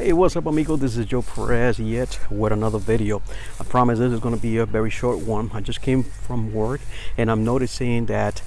Hey, what's up, amigo? This is Joe Perez yet with another video. I promise this is going to be a very short one. I just came from work and I'm noticing that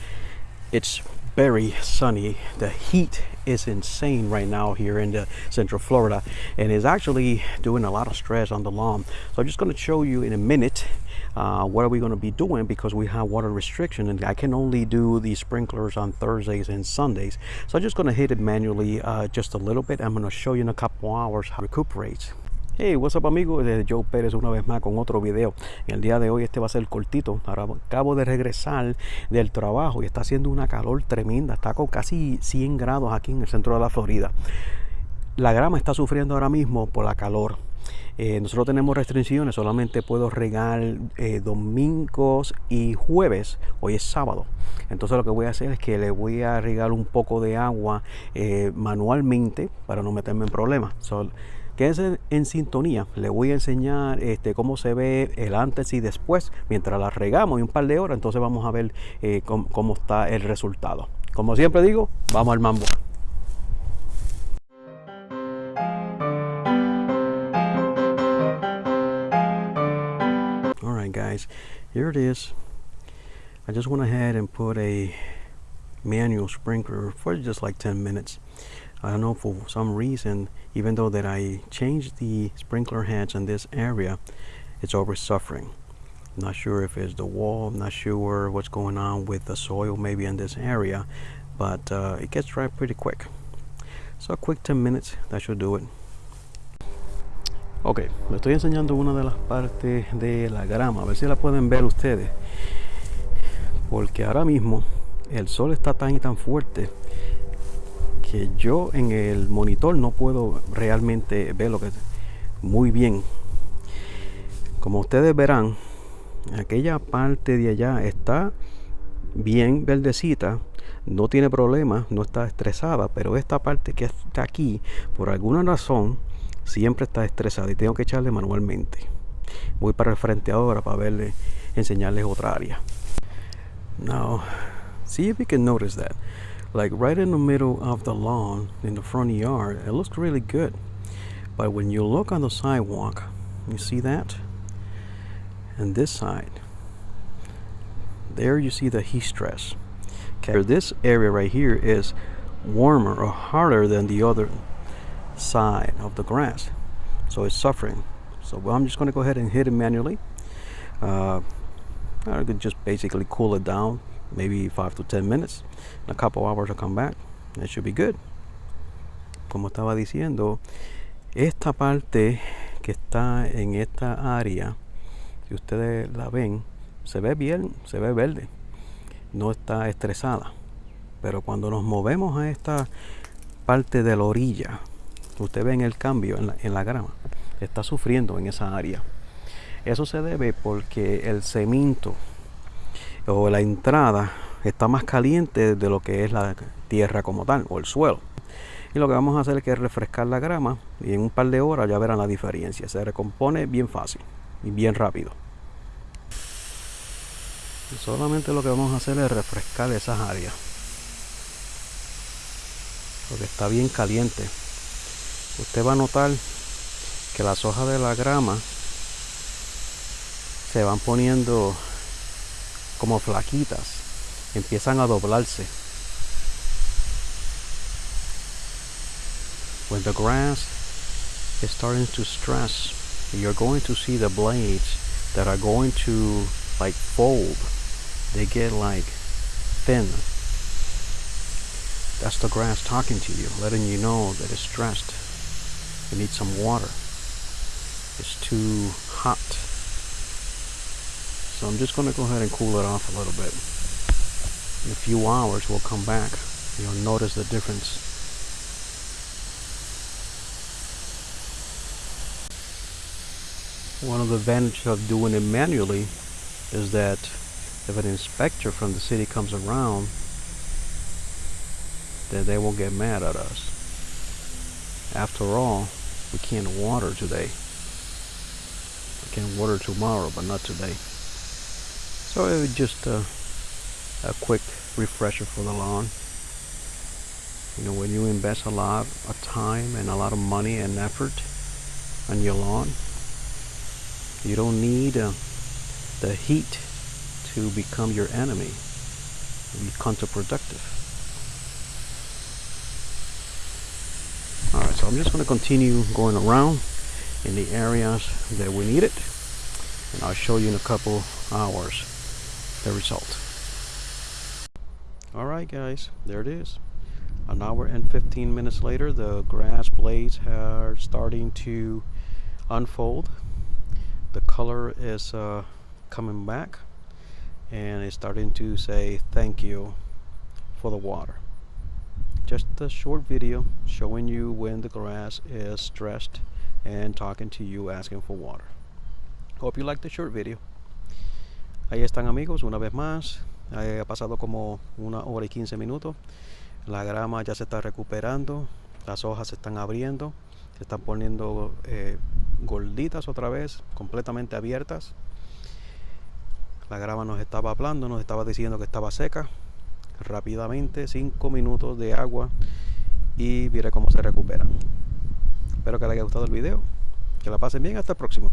it's very sunny. The heat is insane right now here in the central Florida and is actually doing a lot of stress on the lawn. So I'm just going to show you in a minute uh, what are we going to be doing because we have water restriction and I can only do the sprinklers on Thursdays and Sundays. So I'm just going to hit it manually uh, just a little bit. I'm going to show you in a couple hours how it recuperates. Hey, what's up amigos, desde Joe Pérez una vez más con otro video. En el día de hoy este va a ser cortito. Ahora acabo de regresar del trabajo y está haciendo una calor tremenda. Está con casi 100 grados aquí en el centro de la Florida. La grama está sufriendo ahora mismo por la calor. Eh, nosotros tenemos restricciones, solamente puedo regar eh, domingos y jueves, hoy es sábado. Entonces lo que voy a hacer es que le voy a regar un poco de agua eh, manualmente para no meterme en problemas. Quédense en sintonía, le voy a enseñar este, cómo se ve el antes y después mientras la regamos y un par de horas, entonces vamos a ver cómo está el resultado. Como siempre digo, vamos al mambo. Here it is. I just went ahead and put a manual sprinkler for just like 10 minutes. I don't know for some reason even though that I changed the sprinkler heads in this area it's always suffering not sure if it's the wall I'm not sure what's going on with the soil maybe in this area but uh, it gets dry pretty quick. So a quick 10 minutes that should do it Ok, le estoy enseñando una de las partes de la grama, a ver si la pueden ver ustedes. Porque ahora mismo el sol está tan y tan fuerte que yo en el monitor no puedo realmente ver lo que muy bien. Como ustedes verán, aquella parte de allá está bien verdecita, no tiene problema, no está estresada, pero esta parte que está aquí, por alguna razón, siempre está estresado y tengo que echarle manualmente. Voy para el frente ahora para verle eh, enseñarles otra área. Now see if you can notice that. Like right in the middle of the lawn in the front yard it looks really good. But when you look on the sidewalk you see that? And this side there you see the heat stress okay this area right here is warmer or harder than the other side of the grass. So it's suffering. So I'm just going to go ahead and hit it manually. Uh, I could just basically cool it down maybe 5 to 10 minutes. In a couple hours I'll come back. It should be good. Como estaba diciendo esta parte que está en esta área si ustedes la ven se ve bien se ve verde. No está estresada pero cuando nos movemos a esta parte de la orilla usted ve en el cambio en la, en la grama está sufriendo en esa área. Eso se debe porque el cemento o la entrada está más caliente de lo que es la tierra como tal o el suelo. Y lo que vamos a hacer es refrescar la grama y en un par de horas ya verán la diferencia. Se recompone bien fácil y bien rápido. Solamente lo que vamos a hacer es refrescar esas áreas porque está bien caliente usted va a notar que las hojas de la grama se van poniendo como flaquitas empiezan a doblarse. When the grass is starting to stress you're going to see the blades that are going to like fold. They get like thin. That's the grass talking to you letting you know that it's stressed you need some water. It's too hot. So I'm just going to go ahead and cool it off a little bit. In a few hours we'll come back. You'll notice the difference. One of the advantages of doing it manually is that if an inspector from the city comes around, then they won't get mad at us. After all, we can't water today. We can water tomorrow, but not today. So it was just a, a quick refresher for the lawn. You know, when you invest a lot of time and a lot of money and effort on your lawn, you don't need uh, the heat to become your enemy, be counterproductive. Alright, so I'm just going to continue going around in the areas that we need it and I'll show you in a couple hours the result. Alright guys, there it is. An hour and 15 minutes later the grass blades are starting to unfold. The color is uh, coming back and it's starting to say thank you for the water. Just a short video showing you when the grass is stressed and talking to you asking for water. Hope you like the short video. Ahí están amigos, una vez más. Ha pasado como una hora y 15 minutos. La grama ya se está recuperando. Las hojas se están abriendo. Se están poniendo eh, gorditas otra vez, completamente abiertas. La grama nos estaba hablando, nos estaba diciendo que estaba seca. Rápidamente, 5 minutos de agua y mire cómo se recuperan. Espero que les haya gustado el video. Que la pasen bien. Hasta el próximo.